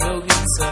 have, he'll.